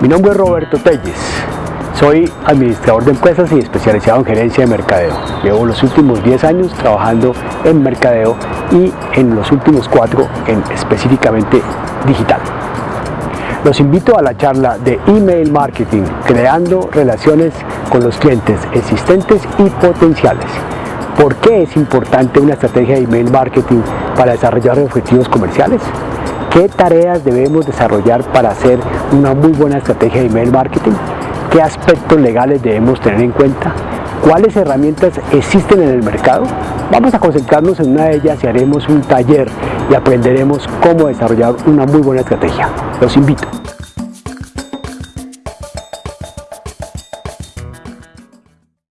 Mi nombre es Roberto Telles, soy administrador de empresas y especializado en gerencia de mercadeo. Llevo los últimos 10 años trabajando en mercadeo y en los últimos 4 en específicamente digital. Los invito a la charla de email marketing, creando relaciones con los clientes existentes y potenciales. ¿Por qué es importante una estrategia de email marketing para desarrollar objetivos comerciales? ¿Qué tareas debemos desarrollar para hacer una muy buena estrategia de email marketing? ¿Qué aspectos legales debemos tener en cuenta? ¿Cuáles herramientas existen en el mercado? Vamos a concentrarnos en una de ellas y haremos un taller y aprenderemos cómo desarrollar una muy buena estrategia. Los invito.